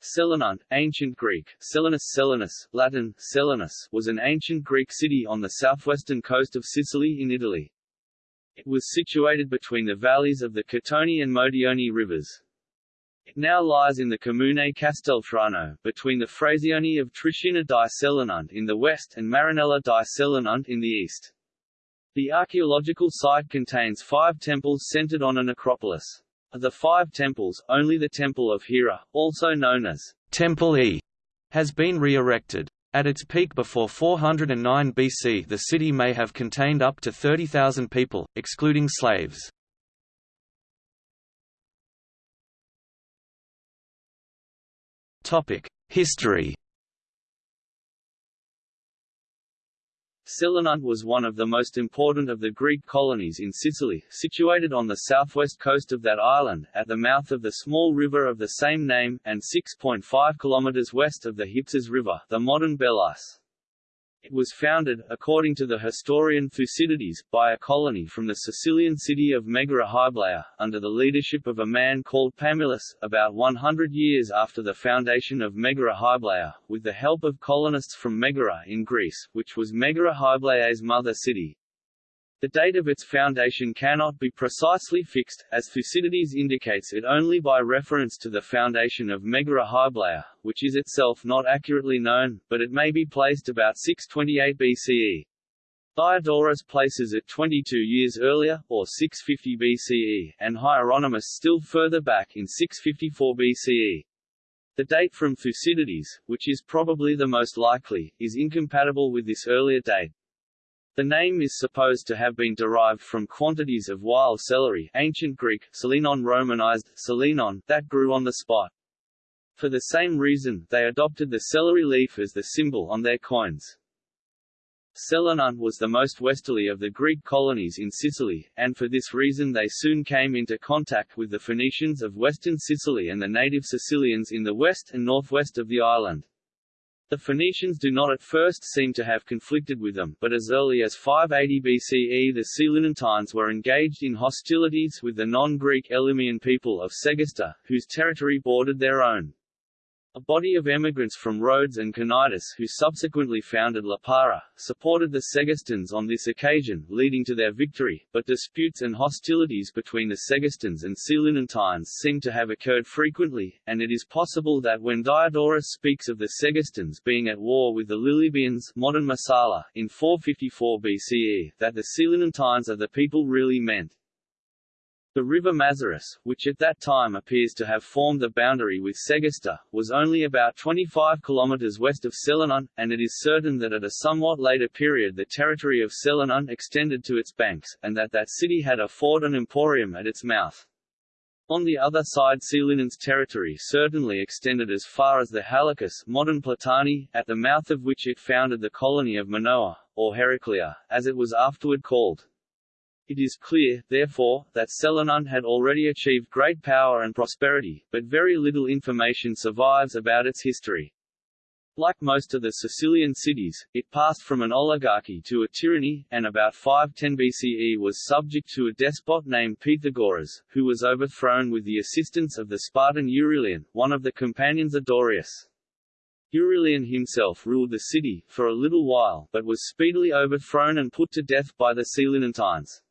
Selinunt, ancient Greek, Selinus Selinus, Latin, Selinus, was an ancient Greek city on the southwestern coast of Sicily in Italy. It was situated between the valleys of the Catone and Modione rivers. It now lies in the Comune Casteltrano, between the Frazioni of Triscina di Selinunt in the west and Marinella di Selinunt in the east. The archaeological site contains five temples centered on a necropolis. Of the five temples, only the Temple of Hera, also known as Temple E, has been re-erected. At its peak before 409 BC the city may have contained up to 30,000 people, excluding slaves. History Selinunt was one of the most important of the Greek colonies in Sicily, situated on the southwest coast of that island, at the mouth of the small river of the same name, and 6.5 km west of the Hypsis River, the modern Belis. It was founded, according to the historian Thucydides, by a colony from the Sicilian city of Megara Hyblaea, under the leadership of a man called Pamillus, about 100 years after the foundation of Megara Hyblaea, with the help of colonists from Megara in Greece, which was Megara Hyblaea's mother city. The date of its foundation cannot be precisely fixed, as Thucydides indicates it only by reference to the foundation of Megara Hyblaea, which is itself not accurately known, but it may be placed about 628 BCE. Diodorus places it 22 years earlier, or 650 BCE, and Hieronymus still further back in 654 BCE. The date from Thucydides, which is probably the most likely, is incompatible with this earlier date. The name is supposed to have been derived from quantities of wild celery ancient Greek, selinon romanized, selinon, that grew on the spot. For the same reason, they adopted the celery leaf as the symbol on their coins. Selinunt was the most westerly of the Greek colonies in Sicily, and for this reason they soon came into contact with the Phoenicians of western Sicily and the native Sicilians in the west and northwest of the island. The Phoenicians do not at first seem to have conflicted with them, but as early as 580 BCE the Selinuntines were engaged in hostilities with the non-Greek Elymian people of Segesta, whose territory bordered their own. A body of emigrants from Rhodes and Cnidus who subsequently founded Lipara, supported the Segestans on this occasion, leading to their victory, but disputes and hostilities between the Segestans and Selinuntines seem to have occurred frequently, and it is possible that when Diodorus speaks of the Segestans being at war with the Lilybaeans modern Marsala, in 454 BCE, that the Selinuntines are the people really meant. The river Mazaris, which at that time appears to have formed the boundary with Segesta, was only about 25 km west of Selinunt, and it is certain that at a somewhat later period the territory of Selinunt extended to its banks, and that that city had a fort and emporium at its mouth. On the other side Selinunt's territory certainly extended as far as the Halykis modern Platani, at the mouth of which it founded the colony of Minoa, or Heraclea, as it was afterward called. It is clear, therefore, that Selinunt had already achieved great power and prosperity, but very little information survives about its history. Like most of the Sicilian cities, it passed from an oligarchy to a tyranny, and about 510 BCE was subject to a despot named Pythagoras, who was overthrown with the assistance of the Spartan Euryleon, one of the companions of Dorieus. Euryleon himself ruled the city, for a little while, but was speedily overthrown and put to death by the Selinuntines.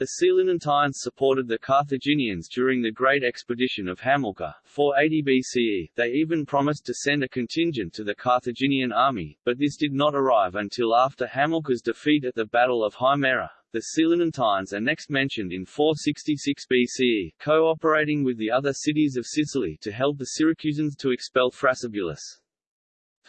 The Selinuntines supported the Carthaginians during the Great Expedition of Hamilcar, 480 BCE. They even promised to send a contingent to the Carthaginian army, but this did not arrive until after Hamilcar's defeat at the Battle of Himera. The Selinuntines are next mentioned in 466 BCE, cooperating with the other cities of Sicily to help the Syracusans to expel Thrasybulus.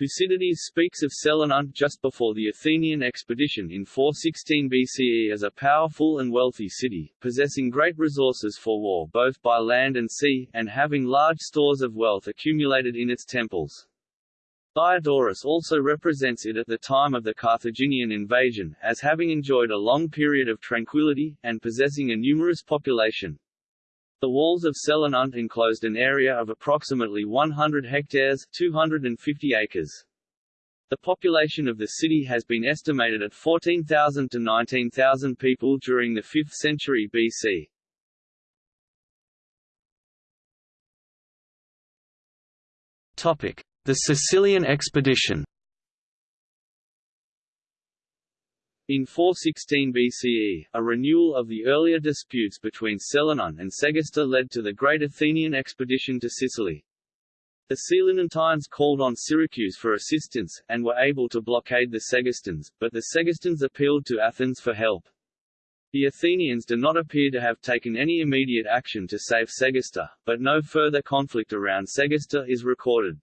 Thucydides speaks of Selinunt just before the Athenian expedition in 416 BCE as a powerful and wealthy city, possessing great resources for war both by land and sea, and having large stores of wealth accumulated in its temples. Diodorus also represents it at the time of the Carthaginian invasion, as having enjoyed a long period of tranquility, and possessing a numerous population, the walls of Selinunt enclosed an area of approximately 100 hectares 250 acres. The population of the city has been estimated at 14,000 to 19,000 people during the 5th century BC. The Sicilian expedition In 416 BCE, a renewal of the earlier disputes between Selenon and Segesta led to the Great Athenian expedition to Sicily. The Selinuntines called on Syracuse for assistance, and were able to blockade the Segestans, but the Segestans appealed to Athens for help. The Athenians do not appear to have taken any immediate action to save Segesta, but no further conflict around Segesta is recorded.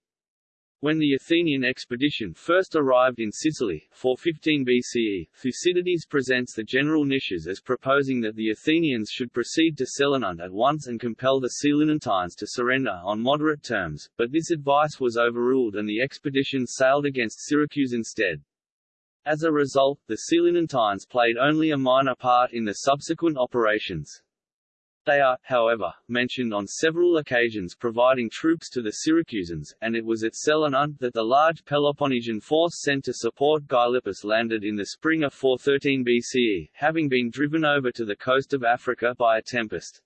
When the Athenian expedition first arrived in Sicily, 415 BCE, Thucydides presents the general Nicias as proposing that the Athenians should proceed to Selenon at once and compel the Selinuntines to surrender on moderate terms, but this advice was overruled and the expedition sailed against Syracuse instead. As a result, the Selinuntines played only a minor part in the subsequent operations. They are, however, mentioned on several occasions providing troops to the Syracusans, and it was at Selenon that the large Peloponnesian force sent to support Gylippus landed in the spring of 413 BCE, having been driven over to the coast of Africa by a tempest.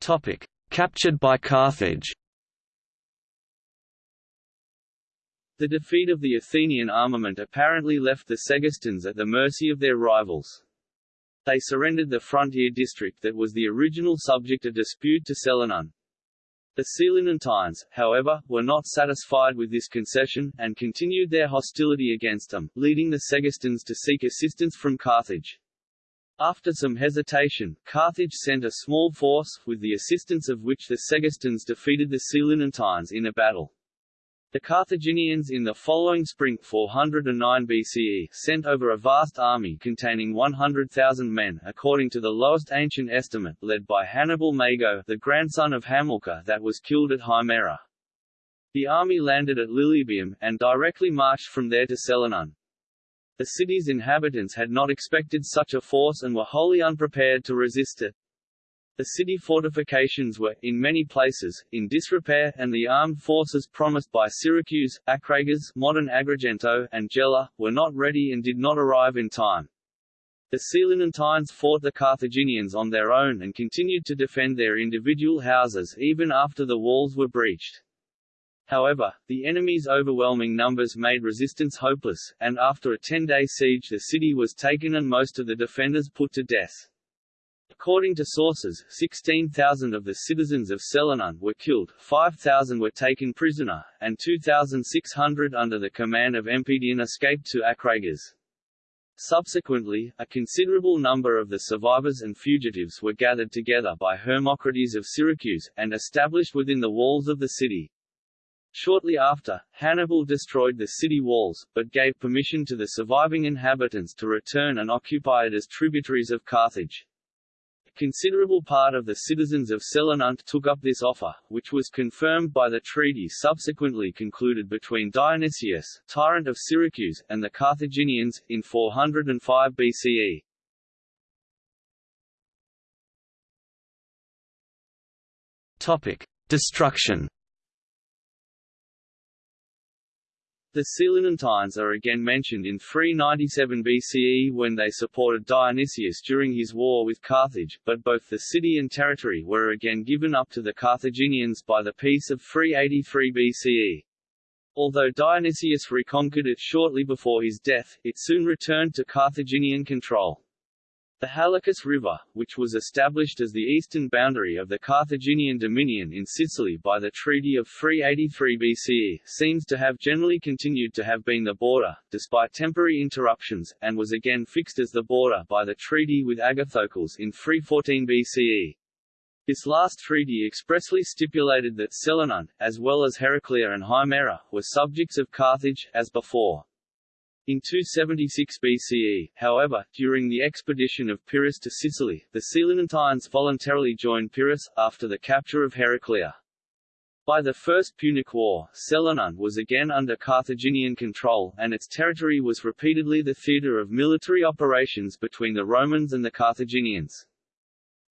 Topic: Captured by Carthage. The defeat of the Athenian armament apparently left the Segestans at the mercy of their rivals. They surrendered the frontier district that was the original subject of dispute to Selenon. The Selinuntines, however, were not satisfied with this concession, and continued their hostility against them, leading the Segestans to seek assistance from Carthage. After some hesitation, Carthage sent a small force, with the assistance of which the Segestans defeated the Selinuntines in a battle. The Carthaginians in the following spring 409 BCE sent over a vast army containing 100,000 men according to the lowest ancient estimate led by Hannibal Mago the grandson of Hamilcar that was killed at Himera. The army landed at Lilybaeum, and directly marched from there to Selenon. The city's inhabitants had not expected such a force and were wholly unprepared to resist it. The city fortifications were, in many places, in disrepair, and the armed forces promised by Syracuse, Acragas modern Agrigento, and Gela, were not ready and did not arrive in time. The Selinuntines fought the Carthaginians on their own and continued to defend their individual houses even after the walls were breached. However, the enemy's overwhelming numbers made resistance hopeless, and after a ten-day siege the city was taken and most of the defenders put to death. According to sources, 16,000 of the citizens of Selenon were killed, 5,000 were taken prisoner, and 2,600 under the command of Empedion escaped to Acragas. Subsequently, a considerable number of the survivors and fugitives were gathered together by Hermocrates of Syracuse, and established within the walls of the city. Shortly after, Hannibal destroyed the city walls, but gave permission to the surviving inhabitants to return and occupy it as tributaries of Carthage considerable part of the citizens of Selenunt took up this offer, which was confirmed by the treaty subsequently concluded between Dionysius, tyrant of Syracuse, and the Carthaginians, in 405 BCE. Topic. Destruction The Selinuntines are again mentioned in 397 BCE when they supported Dionysius during his war with Carthage, but both the city and territory were again given up to the Carthaginians by the Peace of 383 BCE. Although Dionysius reconquered it shortly before his death, it soon returned to Carthaginian control. The Halykis River, which was established as the eastern boundary of the Carthaginian dominion in Sicily by the Treaty of 383 BCE, seems to have generally continued to have been the border, despite temporary interruptions, and was again fixed as the border by the treaty with Agathocles in 314 BCE. This last treaty expressly stipulated that Selenon, as well as Heraclea and Himera, were subjects of Carthage, as before. In 276 BCE, however, during the expedition of Pyrrhus to Sicily, the Selinuntines voluntarily joined Pyrrhus, after the capture of Heraclea. By the First Punic War, Selenon was again under Carthaginian control, and its territory was repeatedly the theatre of military operations between the Romans and the Carthaginians.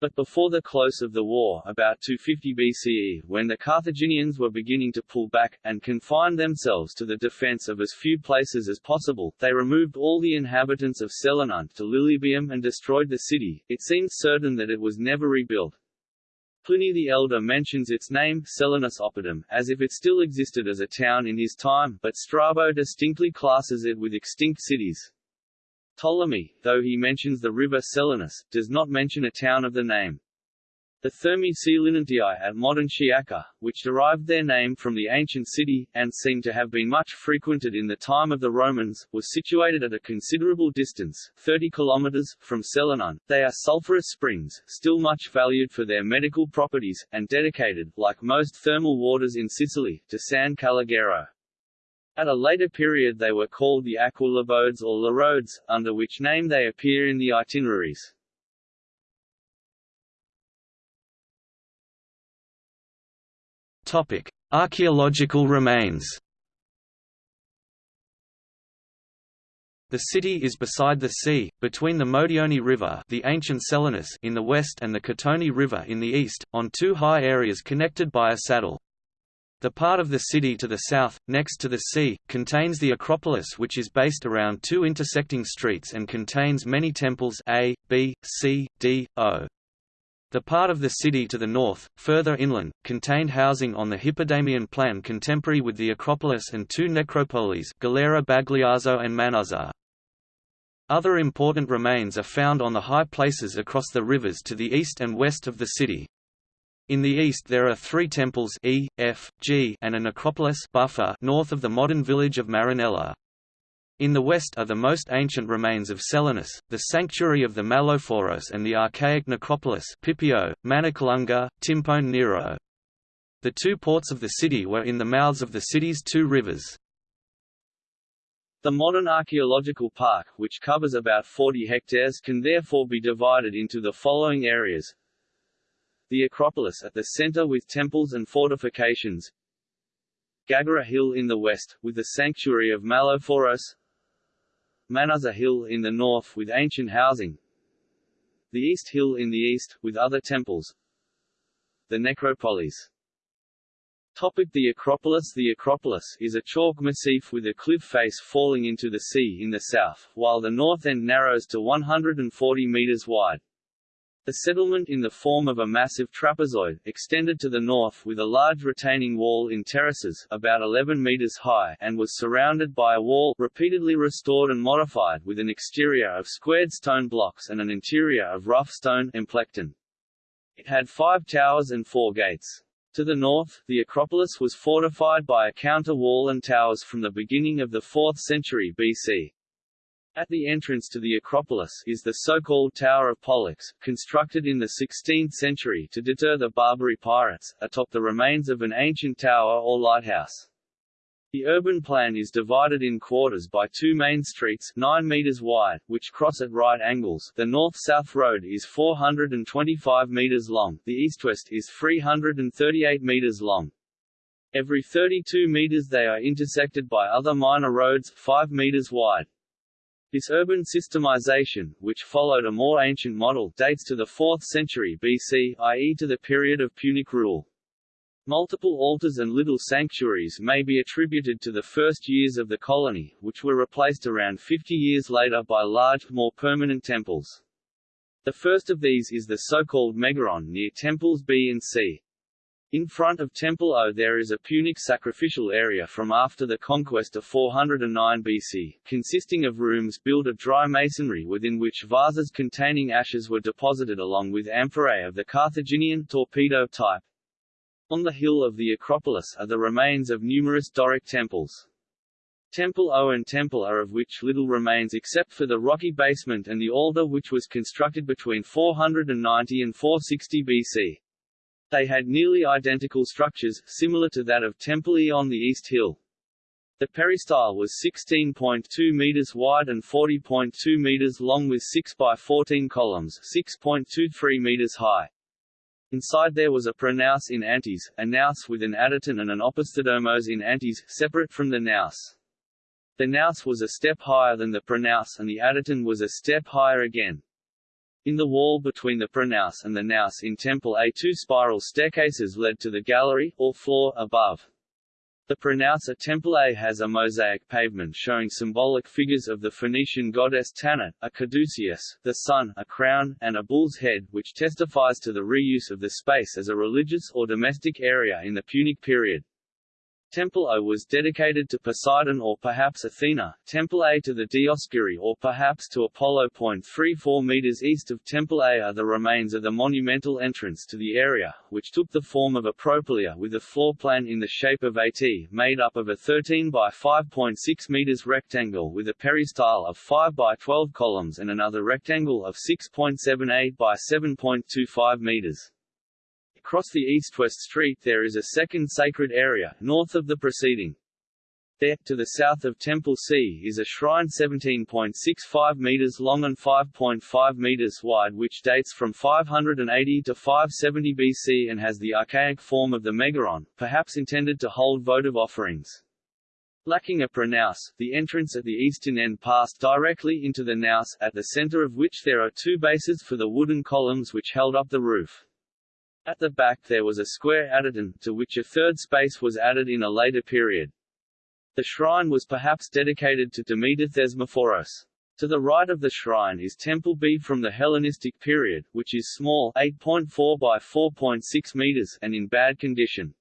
But before the close of the war about 250 BCE, when the Carthaginians were beginning to pull back, and confine themselves to the defence of as few places as possible, they removed all the inhabitants of Selenon to Lilybaeum and destroyed the city. It seems certain that it was never rebuilt. Pliny the Elder mentions its name, Selinus Oppidum, as if it still existed as a town in his time, but Strabo distinctly classes it with extinct cities. Ptolemy, though he mentions the river Selinus, does not mention a town of the name. The Thermae Selinuntiae at modern Sciacca, which derived their name from the ancient city, and seem to have been much frequented in the time of the Romans, was situated at a considerable distance 30 kilometers, from Selenon. They are sulphurous springs, still much valued for their medical properties, and dedicated, like most thermal waters in Sicily, to San Calogero. At a later period they were called the Aqualabodes or Larodes, under which name they appear in the itineraries. Topic: Archaeological remains. The city is beside the sea, between the Modioni River the ancient Selinus in the west and the Catoni River in the east, on two high areas connected by a saddle. The part of the city to the south, next to the sea, contains the Acropolis which is based around two intersecting streets and contains many temples A, B, C, D, O. The part of the city to the north, further inland, contained housing on the Hippodamian plan contemporary with the Acropolis and two necropolies Galera Bagliazzo and Manuzza. Other important remains are found on the high places across the rivers to the east and west of the city. In the east there are three temples E, F, G and a necropolis Buffa north of the modern village of Marinella. In the west are the most ancient remains of Selinus, the sanctuary of the Malophoros and the archaic necropolis Pipio, Manikalunga, Timpone Nero. The two ports of the city were in the mouths of the city's two rivers. The modern archaeological park, which covers about 40 hectares can therefore be divided into the following areas. The Acropolis at the center with temples and fortifications. Gagara Hill in the west, with the sanctuary of Malophoros. Manuzza Hill in the north with ancient housing the East Hill in the east, with other temples the necropolis Topic the Acropolis The Acropolis is a chalk massif with a cliff face falling into the sea in the south, while the north end narrows to 140 meters wide. The settlement in the form of a massive trapezoid, extended to the north with a large retaining wall in terraces about 11 meters high and was surrounded by a wall repeatedly restored and modified with an exterior of squared stone blocks and an interior of rough stone emplecton. It had five towers and four gates. To the north, the Acropolis was fortified by a counter wall and towers from the beginning of the 4th century BC. At the entrance to the Acropolis is the so-called Tower of Pollux, constructed in the 16th century to deter the Barbary pirates, atop the remains of an ancient tower or lighthouse. The urban plan is divided in quarters by two main streets 9 meters wide, which cross at right angles the north-south road is 425 meters long, the east-west is 338 meters long. Every 32 meters they are intersected by other minor roads 5 meters wide. This urban systemization, which followed a more ancient model, dates to the 4th century BC, i.e. to the period of Punic rule. Multiple altars and little sanctuaries may be attributed to the first years of the colony, which were replaced around 50 years later by large, more permanent temples. The first of these is the so-called Megaron near temples B and C. In front of Temple O there is a Punic sacrificial area from after the conquest of 409 BC, consisting of rooms built of dry masonry within which vases containing ashes were deposited along with amphorae of the Carthaginian torpedo type. On the hill of the Acropolis are the remains of numerous Doric temples. Temple O and Temple are of which little remains except for the rocky basement and the altar which was constructed between 490 and 460 BC. They had nearly identical structures, similar to that of Temple E on the East Hill. The peristyle was 16.2 meters wide and 40.2 meters long with 6 by 14 columns, 6.23 meters high. Inside there was a pronaos in antis, a naos with an adyton and an opisthodomos in antis, separate from the naos. The naos was a step higher than the pronaos and the adyton was a step higher again. In the wall between the pronaos and the naos in Temple A two spiral staircases led to the gallery, or floor, above. The pronaos at Temple A has a mosaic pavement showing symbolic figures of the Phoenician goddess Tanit, a caduceus, the sun, a crown, and a bull's head, which testifies to the reuse of the space as a religious or domestic area in the Punic period. Temple O was dedicated to Poseidon or perhaps Athena, Temple A to the Dioscuri or perhaps to Apollo. 34 meters east of Temple A are the remains of the monumental entrance to the area, which took the form of a propylaea with a floor plan in the shape of a T, made up of a 13 by 5.6 meters rectangle with a peristyle of 5 by 12 columns and another rectangle of 6.78 by 7.25 meters. Across the east-west street there is a second sacred area, north of the preceding. There, to the south of Temple C, is a shrine 17.65 meters long and 5.5 meters wide which dates from 580 to 570 BC and has the archaic form of the megaron, perhaps intended to hold votive offerings. Lacking a pronaos, the entrance at the eastern end passed directly into the naos, at the center of which there are two bases for the wooden columns which held up the roof. At the back there was a square adyton, to which a third space was added in a later period. The shrine was perhaps dedicated to Demeter Thesmophoros. To the right of the shrine is Temple B from the Hellenistic period, which is small 8.4 by 4.6 meters and in bad condition.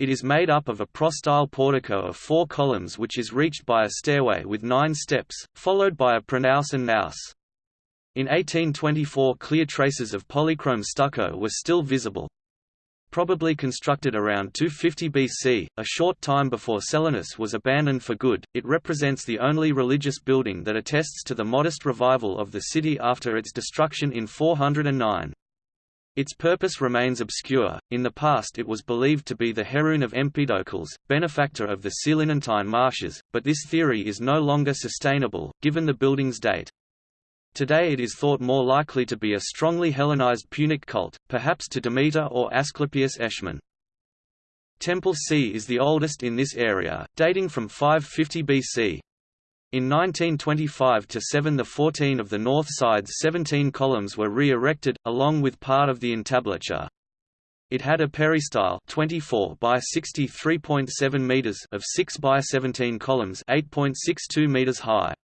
It is made up of a prostyle portico of four columns which is reached by a stairway with nine steps, followed by a pronaos and naos. In 1824 clear traces of polychrome stucco were still visible. Probably constructed around 250 BC, a short time before Selinus was abandoned for good, it represents the only religious building that attests to the modest revival of the city after its destruction in 409. Its purpose remains obscure. In the past, it was believed to be the heroon of Empedocles, benefactor of the Selinuntine marshes, but this theory is no longer sustainable, given the building's date. Today it is thought more likely to be a strongly Hellenized Punic cult, perhaps to Demeter or Asclepius Eschmoun. Temple C is the oldest in this area, dating from 550 BC. In 1925–7 the 14 of the north side's 17 columns were re-erected, along with part of the entablature. It had a peristyle 24 by 63.7 meters of 6 by 17 columns 8.62 meters high.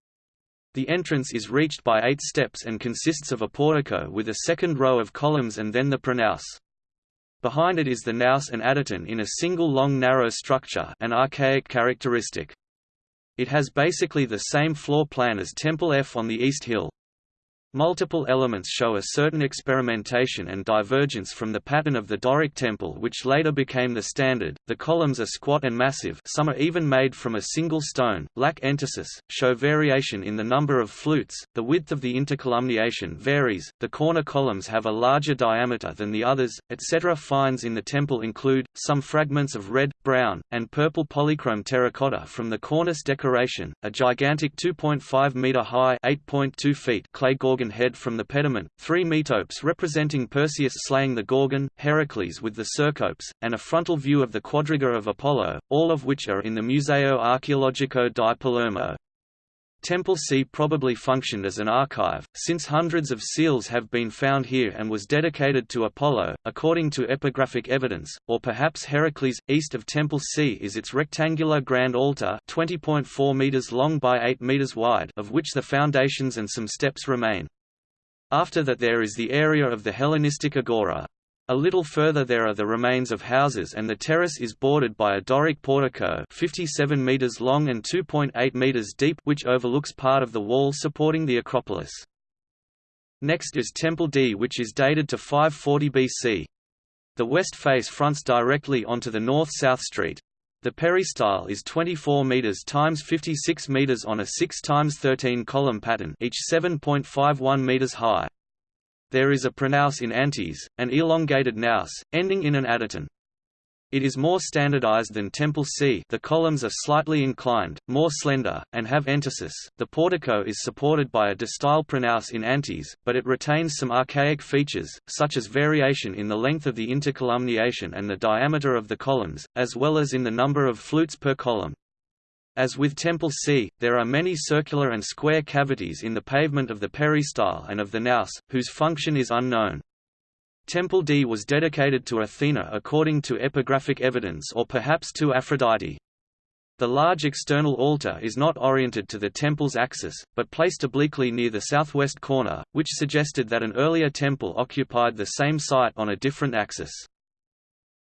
The entrance is reached by eight steps and consists of a portico with a second row of columns and then the pronaos. Behind it is the naos and adyton in a single long narrow structure an archaic characteristic. It has basically the same floor plan as Temple F on the East Hill. Multiple elements show a certain experimentation and divergence from the pattern of the Doric temple which later became the standard. The columns are squat and massive. Some are even made from a single stone, lack entasis, show variation in the number of flutes, the width of the intercolumniation varies, the corner columns have a larger diameter than the others, etc. Finds in the temple include, some fragments of red, brown, and purple polychrome terracotta from the cornice decoration, a gigantic 2.5 meter high 8.2 feet clay gorgon Gorgon head from the pediment, three metopes representing Perseus slaying the Gorgon, Heracles with the Cercopes, and a frontal view of the quadriga of Apollo, all of which are in the Museo Archeologico di Palermo. Temple C probably functioned as an archive, since hundreds of seals have been found here and was dedicated to Apollo, according to epigraphic evidence, or perhaps Heracles. East of Temple C is its rectangular grand altar 20.4 meters long by 8 meters wide of which the foundations and some steps remain. After that there is the area of the Hellenistic agora. A little further there are the remains of houses and the terrace is bordered by a Doric portico 57 meters long and 2.8 meters deep which overlooks part of the wall supporting the Acropolis. Next is Temple D which is dated to 540 BC. The west face fronts directly onto the north-south street. The peristyle is 24 meters times 56 meters on a 6 times 13 column pattern, each 7.51 meters high. There is a pronaos in antis, an elongated naos, ending in an adyton. It is more standardized than Temple C the columns are slightly inclined, more slender, and have entasis. The portico is supported by a distyle pronaos in antis, but it retains some archaic features, such as variation in the length of the intercolumniation and the diameter of the columns, as well as in the number of flutes per column. As with Temple C, there are many circular and square cavities in the pavement of the peristyle and of the naos, whose function is unknown. Temple D was dedicated to Athena according to epigraphic evidence or perhaps to Aphrodite. The large external altar is not oriented to the temple's axis, but placed obliquely near the southwest corner, which suggested that an earlier temple occupied the same site on a different axis.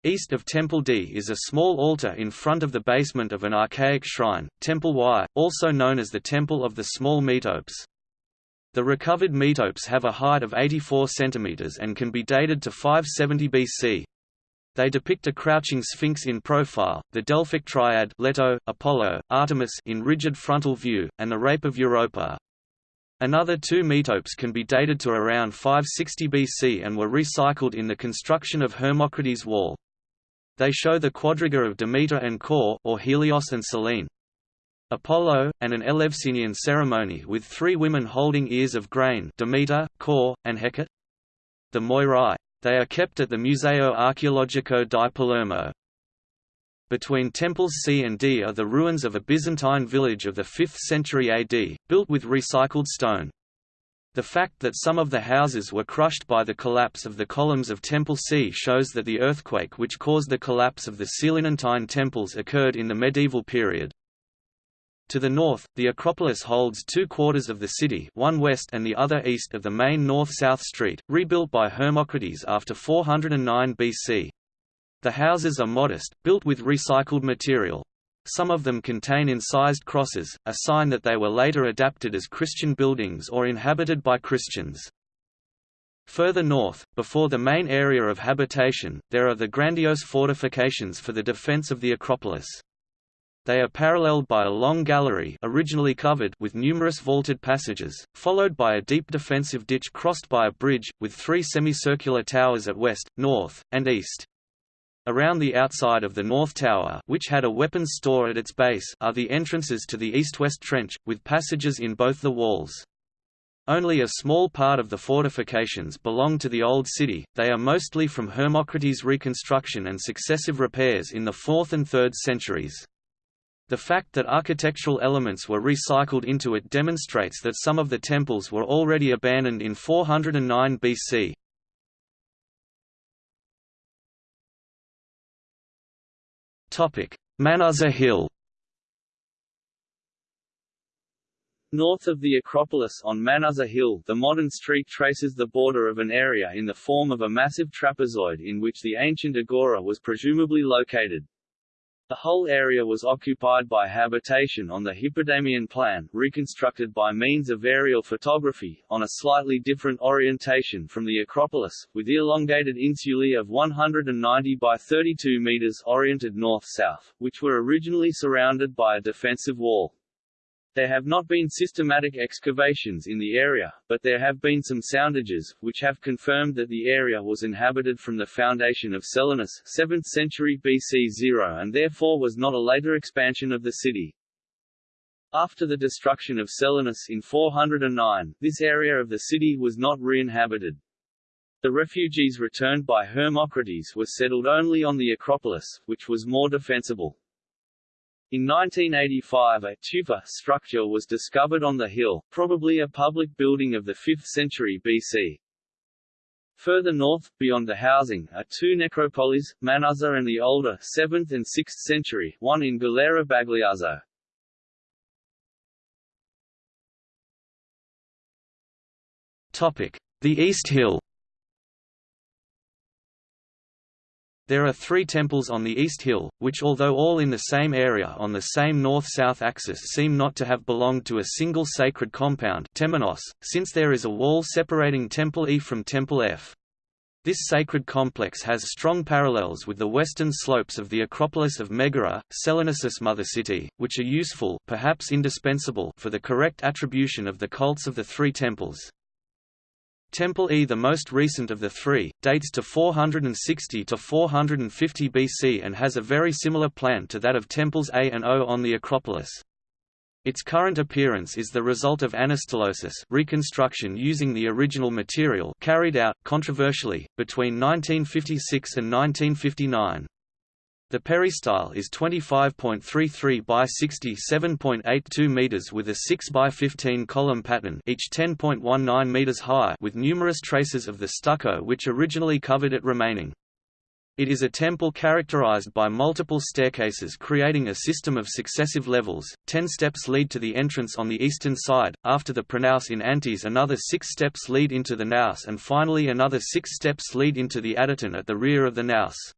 East of Temple D is a small altar in front of the basement of an archaic shrine, Temple Y, also known as the Temple of the Small Metopes. The recovered metopes have a height of 84 cm and can be dated to 570 BC. They depict a crouching sphinx in profile, the Delphic triad Leto, Apollo, Artemis in rigid frontal view, and the Rape of Europa. Another two metopes can be dated to around 560 BC and were recycled in the construction of Hermocrates' wall. They show the quadriga of Demeter and Kore or Helios and Selene. Apollo, and an Eleusinian ceremony with three women holding ears of grain Demeter, Kore, and Hecate. The Moirai they are kept at the Museo Archeologico di Palermo. Between temples C and D are the ruins of a Byzantine village of the 5th century AD, built with recycled stone. The fact that some of the houses were crushed by the collapse of the columns of Temple C shows that the earthquake which caused the collapse of the Selinuntine temples occurred in the medieval period. To the north, the Acropolis holds two quarters of the city one west and the other east of the main north-south street, rebuilt by Hermocrates after 409 BC. The houses are modest, built with recycled material. Some of them contain incised crosses, a sign that they were later adapted as Christian buildings or inhabited by Christians. Further north, before the main area of habitation, there are the grandiose fortifications for the defense of the Acropolis. They are paralleled by a long gallery originally covered with numerous vaulted passages, followed by a deep defensive ditch crossed by a bridge, with three semicircular towers at west, north, and east. Around the outside of the North Tower which had a weapons store at its base are the entrances to the east-west trench, with passages in both the walls. Only a small part of the fortifications belong to the Old City, they are mostly from Hermocrates' reconstruction and successive repairs in the 4th and 3rd centuries. The fact that architectural elements were recycled into it demonstrates that some of the temples were already abandoned in 409 BC. Manuzza Hill North of the Acropolis on Manuzza Hill the modern street traces the border of an area in the form of a massive trapezoid in which the ancient agora was presumably located. The whole area was occupied by habitation on the Hippodamian plan, reconstructed by means of aerial photography, on a slightly different orientation from the Acropolis, with elongated insulae of 190 by 32 meters oriented north-south, which were originally surrounded by a defensive wall. There have not been systematic excavations in the area, but there have been some soundages, which have confirmed that the area was inhabited from the foundation of Selinus 7th century BC 0 and therefore was not a later expansion of the city. After the destruction of Selinus in 409, this area of the city was not re-inhabited. The refugees returned by Hermocrates were settled only on the Acropolis, which was more defensible. In 1985 a tufa structure was discovered on the hill, probably a public building of the 5th century BC. Further north, beyond the housing, are two necropolis, Manuzza and the older 7th and 6th century, one in Galera Bagliazzo. The East Hill There are three temples on the East Hill, which although all in the same area on the same north-south axis seem not to have belonged to a single sacred compound temenos, since there is a wall separating Temple E from Temple F. This sacred complex has strong parallels with the western slopes of the Acropolis of Megara, Selinus' mother city, which are useful perhaps indispensable for the correct attribution of the cults of the three temples. Temple E the most recent of the three, dates to 460 to 450 BC and has a very similar plan to that of temples A and O on the Acropolis. Its current appearance is the result of anastylosis reconstruction using the original material carried out, controversially, between 1956 and 1959. The peristyle is 25.33 by 67.82 meters with a 6 by 15 column pattern, each 10.19 meters high, with numerous traces of the stucco which originally covered it remaining. It is a temple characterized by multiple staircases creating a system of successive levels. Ten steps lead to the entrance on the eastern side, after the pronaos in antis another six steps lead into the naos and finally another six steps lead into the adyton at the rear of the naos.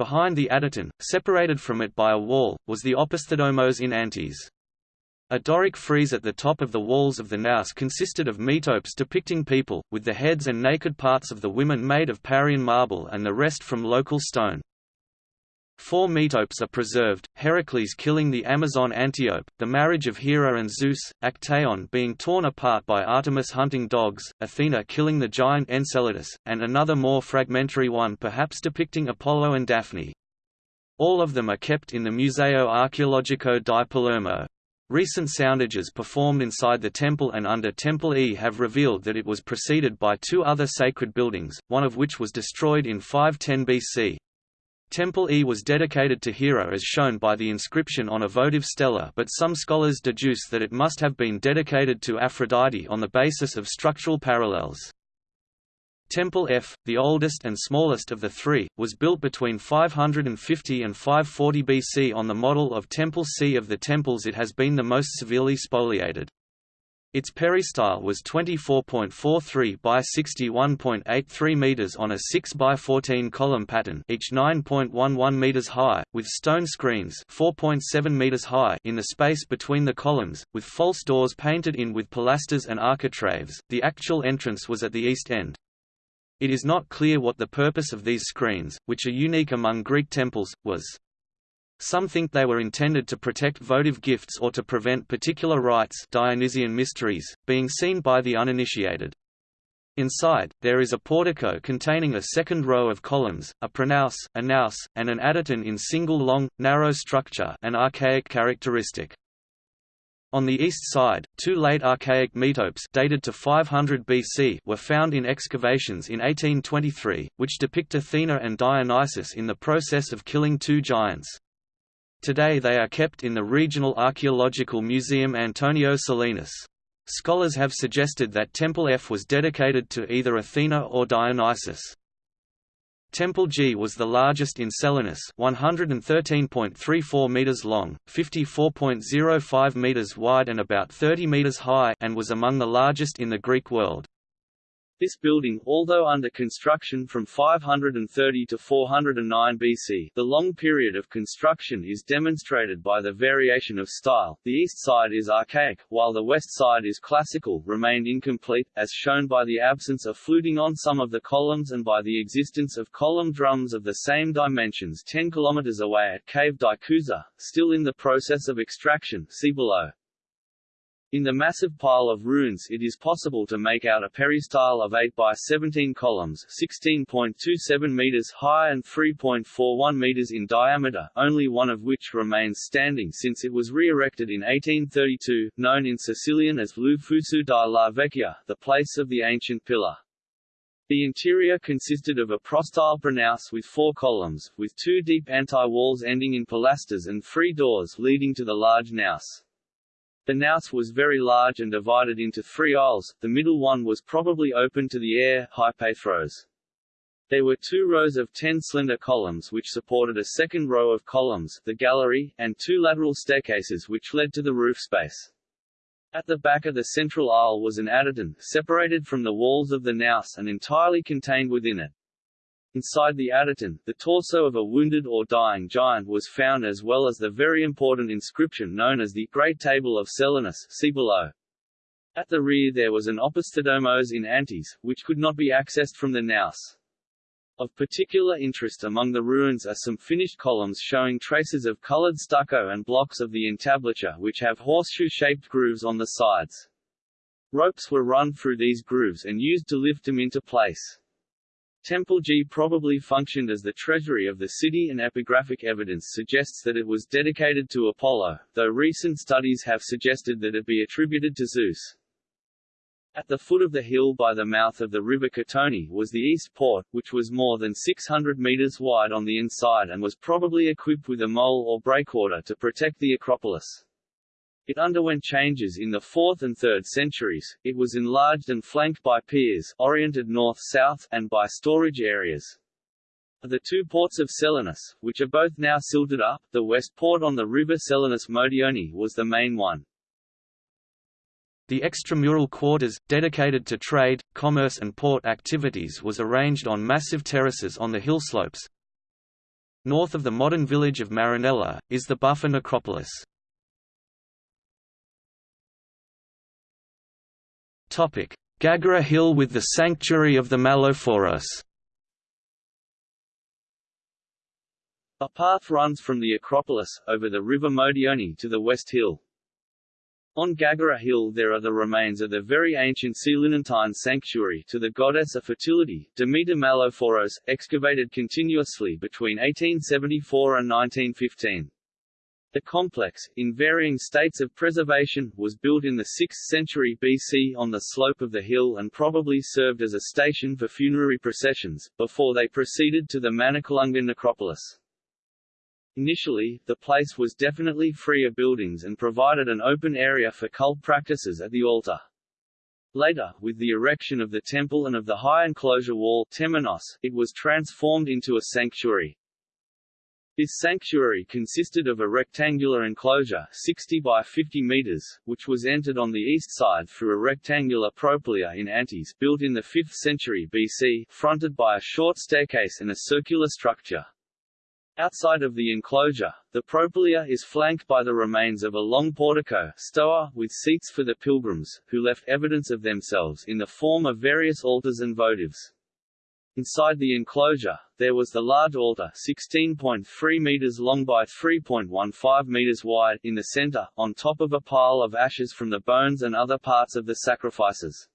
Behind the adyton, separated from it by a wall, was the opisthodomos in antis. A Doric frieze at the top of the walls of the naos consisted of metopes depicting people, with the heads and naked parts of the women made of Parian marble and the rest from local stone. Four metopes are preserved, Heracles killing the Amazon Antiope, the marriage of Hera and Zeus, Actaeon being torn apart by Artemis hunting dogs, Athena killing the giant Enceladus, and another more fragmentary one perhaps depicting Apollo and Daphne. All of them are kept in the Museo Archeologico di Palermo. Recent soundages performed inside the temple and under Temple E have revealed that it was preceded by two other sacred buildings, one of which was destroyed in 510 BC. Temple E was dedicated to Hera as shown by the inscription on a votive stela but some scholars deduce that it must have been dedicated to Aphrodite on the basis of structural parallels. Temple F, the oldest and smallest of the three, was built between 550 and 540 BC on the model of Temple C. Of the temples it has been the most severely spoliated. Its peristyle was 24.43 by 61.83 meters on a 6 by 14 column pattern, each 9.11 meters high, with stone screens 4.7 meters high in the space between the columns, with false doors painted in with pilasters and architraves. The actual entrance was at the east end. It is not clear what the purpose of these screens, which are unique among Greek temples, was. Some think they were intended to protect votive gifts or to prevent particular rites Dionysian mysteries, being seen by the uninitiated. Inside, there is a portico containing a second row of columns, a pronaos, a naos, and an adyton in single long, narrow structure an archaic characteristic. On the east side, two late archaic metopes dated to 500 BC were found in excavations in 1823, which depict Athena and Dionysus in the process of killing two giants. Today they are kept in the Regional Archaeological Museum Antonio Salinas. Scholars have suggested that Temple F was dedicated to either Athena or Dionysus. Temple G was the largest in Selinus 113.34 meters long, 54.05 meters wide and about 30 meters high and was among the largest in the Greek world. This building, although under construction from 530 to 409 BC, the long period of construction is demonstrated by the variation of style. The east side is archaic, while the west side is classical, remained incomplete, as shown by the absence of fluting on some of the columns and by the existence of column drums of the same dimensions 10 km away at Cave di Cusa, still in the process of extraction see below. In the massive pile of ruins it is possible to make out a peristyle of 8 by 17 columns 16.27 meters high and 3.41 meters in diameter, only one of which remains standing since it was re-erected in 1832, known in Sicilian as Lufusu di la Vecchia, the place of the ancient pillar. The interior consisted of a prostyle pronaos with four columns, with two deep anti-walls ending in pilasters and three doors leading to the large naos. The naos was very large and divided into three aisles, the middle one was probably open to the air hypaethros. There were two rows of ten slender columns which supported a second row of columns the gallery, and two lateral staircases which led to the roof space. At the back of the central aisle was an adyton, separated from the walls of the naos and entirely contained within it. Inside the adyton, the torso of a wounded or dying giant was found as well as the very important inscription known as the Great Table of Selinus see below. At the rear there was an opisthodomos in antis, which could not be accessed from the naos. Of particular interest among the ruins are some finished columns showing traces of colored stucco and blocks of the entablature which have horseshoe-shaped grooves on the sides. Ropes were run through these grooves and used to lift them into place. Temple G probably functioned as the treasury of the city and epigraphic evidence suggests that it was dedicated to Apollo, though recent studies have suggested that it be attributed to Zeus. At the foot of the hill by the mouth of the river Katoni was the east port, which was more than 600 meters wide on the inside and was probably equipped with a mole or breakwater to protect the Acropolis. It underwent changes in the 4th and 3rd centuries, it was enlarged and flanked by piers oriented north-south and by storage areas. The two ports of Selinus, which are both now silted up, the west port on the river Selinus Modioni was the main one. The extramural quarters, dedicated to trade, commerce and port activities was arranged on massive terraces on the hillslopes. North of the modern village of Marinella, is the Buffa necropolis. Gaggera Hill with the Sanctuary of the Malophoros. A path runs from the Acropolis, over the river Modioni to the West Hill, on Gaggera Hill there are the remains of the very ancient Selinuntine sanctuary to the goddess of fertility, Demeter Malophoros, excavated continuously between 1874 and 1915. The complex, in varying states of preservation, was built in the 6th century BC on the slope of the hill and probably served as a station for funerary processions, before they proceeded to the Manicalunga necropolis. Initially, the place was definitely free of buildings and provided an open area for cult practices at the altar. Later, with the erection of the temple and of the high enclosure wall temenos, it was transformed into a sanctuary. This sanctuary consisted of a rectangular enclosure 60 by 50 meters, which was entered on the east side through a rectangular propylaea in antis built in the 5th century BC, fronted by a short staircase and a circular structure. Outside of the enclosure, the propylaea is flanked by the remains of a long portico stoa with seats for the pilgrims, who left evidence of themselves in the form of various altars and votives. Inside the enclosure, there was the large altar 16.3 meters long by 3.15 meters wide in the center, on top of a pile of ashes from the bones and other parts of the sacrifices.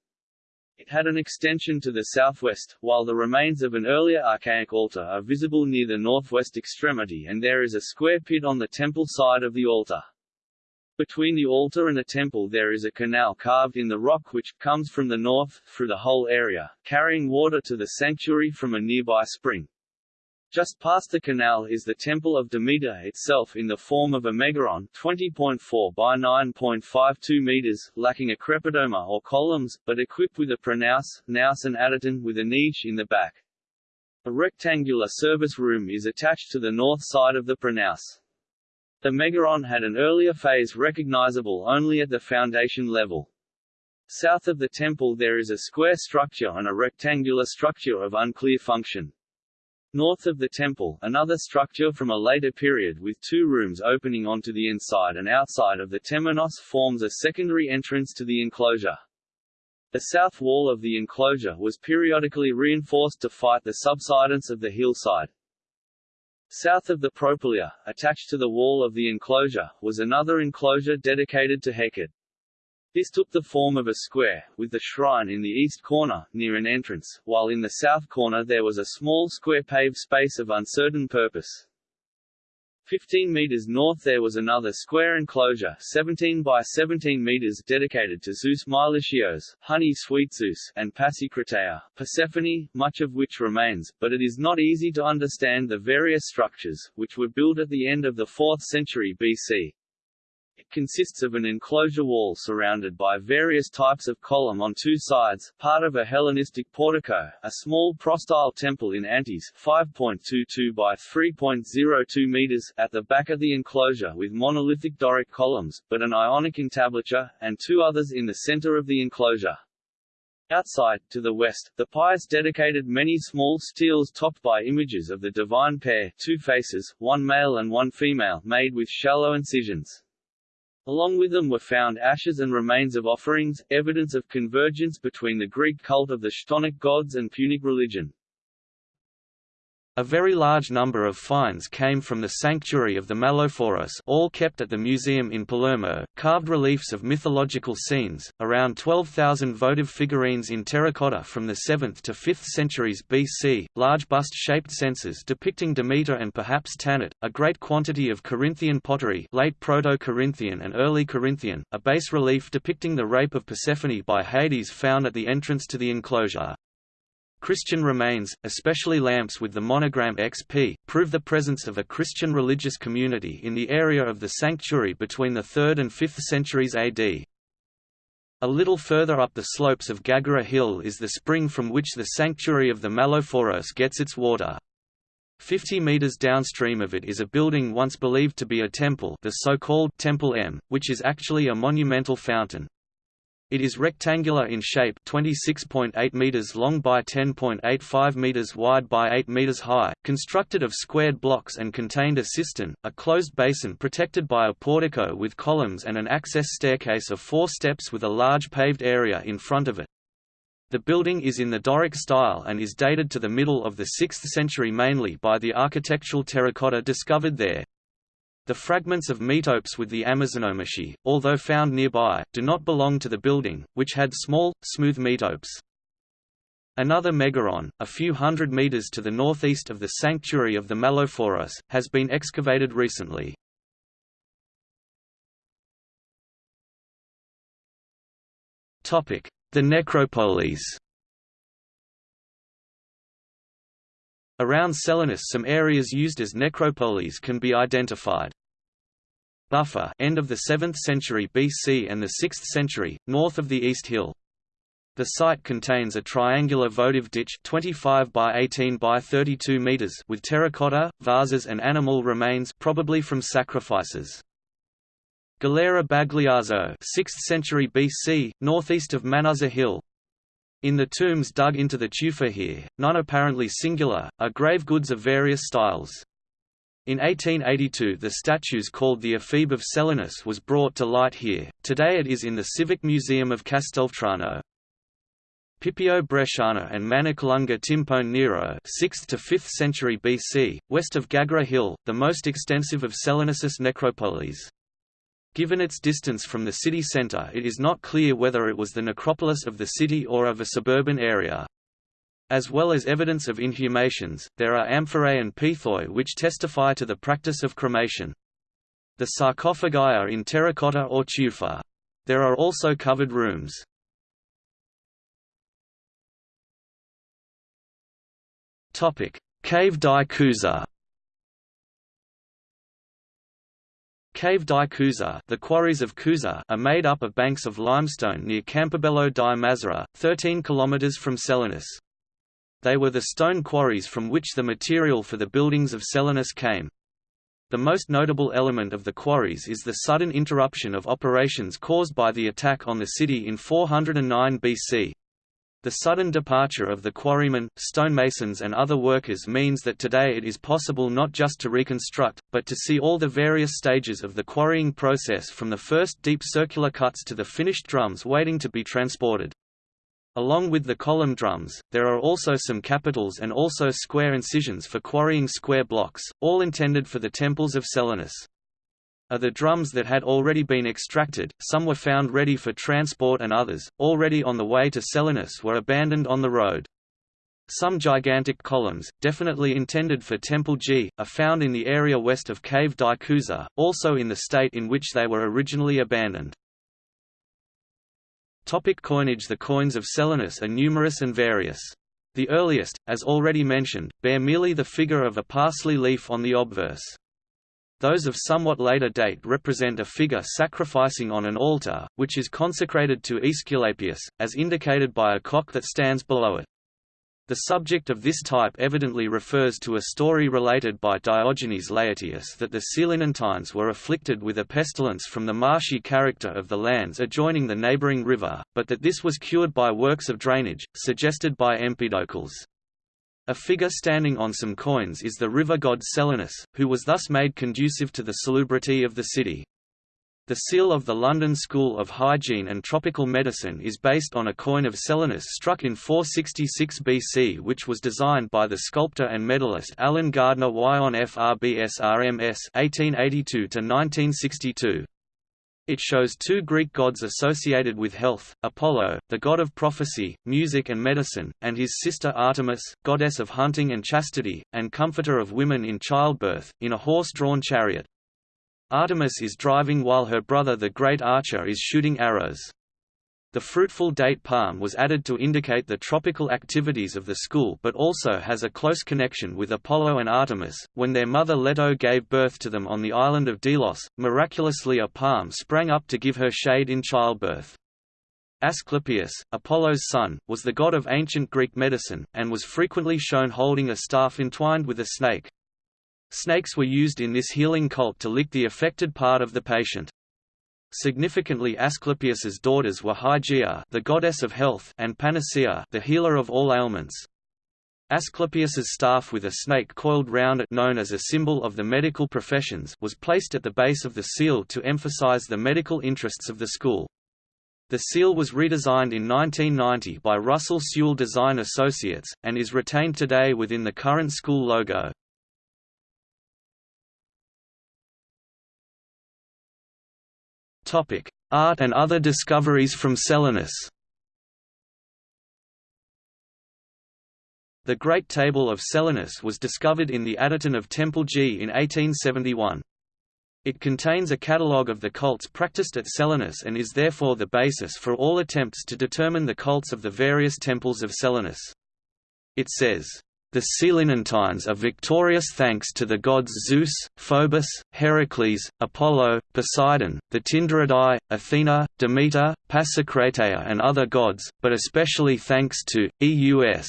It had an extension to the southwest, while the remains of an earlier archaic altar are visible near the northwest extremity and there is a square pit on the temple side of the altar. Between the altar and the temple there is a canal carved in the rock which, comes from the north, through the whole area, carrying water to the sanctuary from a nearby spring. Just past the canal is the Temple of Demeter itself in the form of a megaron 20.4 by 9.52 meters, lacking a crepidoma or columns, but equipped with a pronaos, naos and adyton with a niche in the back. A rectangular service room is attached to the north side of the pronaos. The megaron had an earlier phase recognizable only at the foundation level. South of the temple there is a square structure and a rectangular structure of unclear function. North of the temple, another structure from a later period with two rooms opening onto the inside and outside of the temenos forms a secondary entrance to the enclosure. The south wall of the enclosure was periodically reinforced to fight the subsidence of the hillside. South of the propylaea, attached to the wall of the enclosure, was another enclosure dedicated to Hecate. This took the form of a square, with the shrine in the east corner, near an entrance, while in the south corner there was a small square paved space of uncertain purpose. 15 meters north there was another square enclosure 17 by 17 meters dedicated to Zeus Meilichios, Honey Sweet Zeus, and Passikratea, Persephone, much of which remains, but it is not easy to understand the various structures, which were built at the end of the 4th century BC. Consists of an enclosure wall surrounded by various types of column on two sides, part of a Hellenistic portico, a small prostyle temple in Antis 5.22 by 3.02 meters at the back of the enclosure with monolithic Doric columns, but an Ionic entablature, and two others in the center of the enclosure. Outside, to the west, the pious dedicated many small steles topped by images of the divine pair two faces, one male and one female made with shallow incisions. Along with them were found ashes and remains of offerings, evidence of convergence between the Greek cult of the Chthonic gods and Punic religion. A very large number of finds came from the sanctuary of the Malophoros all kept at the museum in Palermo, carved reliefs of mythological scenes, around 12,000 votive figurines in terracotta from the 7th to 5th centuries BC, large bust-shaped censers depicting Demeter and perhaps Tanit, a great quantity of Corinthian pottery late Proto-Corinthian and early Corinthian, a bas-relief depicting the rape of Persephone by Hades found at the entrance to the enclosure. Christian remains, especially lamps with the monogram XP, prove the presence of a Christian religious community in the area of the sanctuary between the 3rd and 5th centuries AD. A little further up the slopes of Gaggera Hill is the spring from which the sanctuary of the Malophoros gets its water. Fifty meters downstream of it is a building once believed to be a temple the so-called Temple M, which is actually a monumental fountain. It is rectangular in shape 26.8 meters long by 10.85 meters wide by 8 meters high, constructed of squared blocks and contained a cistern, a closed basin protected by a portico with columns and an access staircase of four steps with a large paved area in front of it. The building is in the Doric style and is dated to the middle of the 6th century mainly by the architectural terracotta discovered there. The fragments of metopes with the Amazonomachy, although found nearby, do not belong to the building, which had small, smooth metopes. Another megaron, a few hundred meters to the northeast of the sanctuary of the Malophoros, has been excavated recently. The necropolis Around Selinus some areas used as necropolis can be identified. Buffa end of the 7th century BC and the 6th century, north of the East Hill. The site contains a triangular votive ditch 25 by 18 by 32 meters with terracotta, vases and animal remains probably from sacrifices. Galera Bagliazzo 6th century BC, northeast of Manuzza Hill, in the tombs dug into the tufa here, none apparently singular, are grave goods of various styles. In 1882 the statues called the Ephebe of Selinus was brought to light here, today it is in the Civic Museum of Castelvetrano. Pipio Bresciano and Manicalunga Timpone Nero 6th to 5th century BC, west of Gaggera Hill, the most extensive of Selinus's necropolis. Given its distance from the city centre it is not clear whether it was the necropolis of the city or of a suburban area. As well as evidence of inhumations, there are amphorae and pithoi which testify to the practice of cremation. The sarcophagi are in terracotta or tufa. There are also covered rooms. Cave di Cusa Cave di Cusa the quarries of Cusa are made up of banks of limestone near Campobello di Mazara, 13 km from Selinus. They were the stone quarries from which the material for the buildings of Selinus came. The most notable element of the quarries is the sudden interruption of operations caused by the attack on the city in 409 BC. The sudden departure of the quarrymen, stonemasons and other workers means that today it is possible not just to reconstruct, but to see all the various stages of the quarrying process from the first deep circular cuts to the finished drums waiting to be transported. Along with the column drums, there are also some capitals and also square incisions for quarrying square blocks, all intended for the temples of Selinus are the drums that had already been extracted, some were found ready for transport and others, already on the way to Selinus were abandoned on the road. Some gigantic columns, definitely intended for Temple G, are found in the area west of Cave di also in the state in which they were originally abandoned. Topic coinage The coins of Selinus are numerous and various. The earliest, as already mentioned, bear merely the figure of a parsley leaf on the obverse. Those of somewhat later date represent a figure sacrificing on an altar, which is consecrated to Aesculapius, as indicated by a cock that stands below it. The subject of this type evidently refers to a story related by Diogenes Laertius that the Selinuntines were afflicted with a pestilence from the marshy character of the lands adjoining the neighbouring river, but that this was cured by works of drainage, suggested by Empedocles. A figure standing on some coins is the river god Selinus, who was thus made conducive to the salubrity of the city. The seal of the London School of Hygiene and Tropical Medicine is based on a coin of Selinus struck in 466 BC which was designed by the sculptor and medalist Alan Gardner Wyon FRBSRMS 1882–1962. It shows two Greek gods associated with health, Apollo, the god of prophecy, music and medicine, and his sister Artemis, goddess of hunting and chastity, and comforter of women in childbirth, in a horse-drawn chariot. Artemis is driving while her brother the great archer is shooting arrows. The fruitful date palm was added to indicate the tropical activities of the school but also has a close connection with Apollo and Artemis. When their mother Leto gave birth to them on the island of Delos, miraculously a palm sprang up to give her shade in childbirth. Asclepius, Apollo's son, was the god of ancient Greek medicine, and was frequently shown holding a staff entwined with a snake. Snakes were used in this healing cult to lick the affected part of the patient. Significantly Asclepius's daughters were Hygeia the goddess of health and Panacea the healer of all ailments. Asclepius's staff with a snake coiled round it known as a symbol of the medical professions was placed at the base of the seal to emphasize the medical interests of the school. The seal was redesigned in 1990 by Russell Sewell Design Associates, and is retained today within the current school logo. Art and other discoveries from Selinus. The Great Table of Selinus was discovered in the Adyton of Temple G in 1871. It contains a catalogue of the cults practiced at Selinus and is therefore the basis for all attempts to determine the cults of the various temples of Selinus. It says, the Selinuntines are victorious thanks to the gods Zeus, Phobos, Heracles, Apollo, Poseidon, the Tyndaridae, Athena, Demeter, Pasicratea and other gods, but especially thanks to, Eus.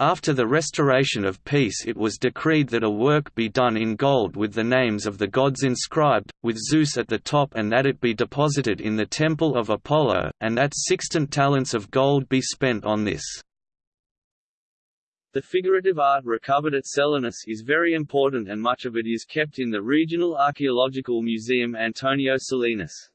After the restoration of peace it was decreed that a work be done in gold with the names of the gods inscribed, with Zeus at the top and that it be deposited in the temple of Apollo, and that sixtant talents of gold be spent on this. The figurative art recovered at Selinus is very important and much of it is kept in the Regional Archaeological Museum Antonio Salinas.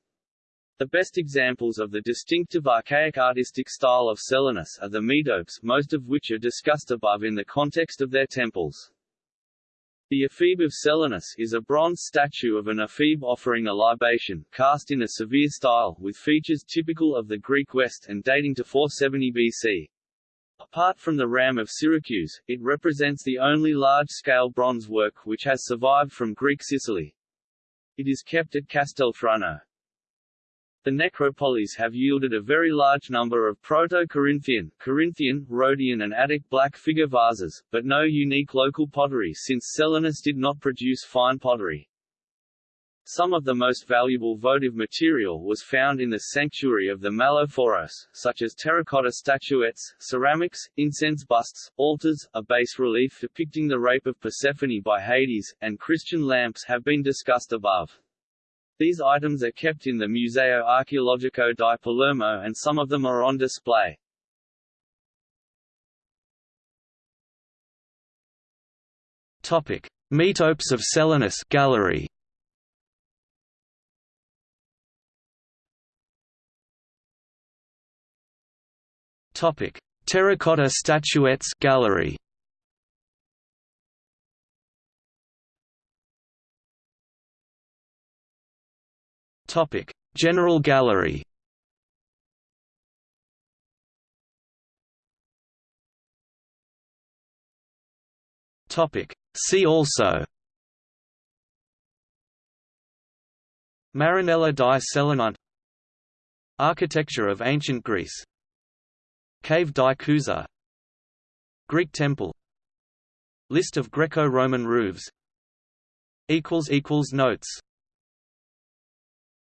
The best examples of the distinctive archaic artistic style of Selinus are the metopes most of which are discussed above in the context of their temples. The ephebe of Selinus is a bronze statue of an ephebe offering a libation, cast in a severe style, with features typical of the Greek West and dating to 470 BC. Apart from the Ram of Syracuse, it represents the only large-scale bronze work which has survived from Greek Sicily. It is kept at Castelvetrano. The necropoleis have yielded a very large number of Proto-Corinthian, Corinthian, Rhodian and Attic black figure vases, but no unique local pottery since Selinus did not produce fine pottery. Some of the most valuable votive material was found in the sanctuary of the Malophoros, such as terracotta statuettes, ceramics, incense busts, altars, a bas-relief depicting the rape of Persephone by Hades, and Christian lamps have been discussed above. These items are kept in the Museo Archeologico di Palermo and some of them are on display. Topic: Metopes of Selinus Gallery. Topic: Terracotta statuettes gallery. Topic: General Gallery. Topic: See also. Marinella di Selinunte Architecture of ancient Greece Cave di Cusa Greek temple. List of Greco-Roman roofs. Notes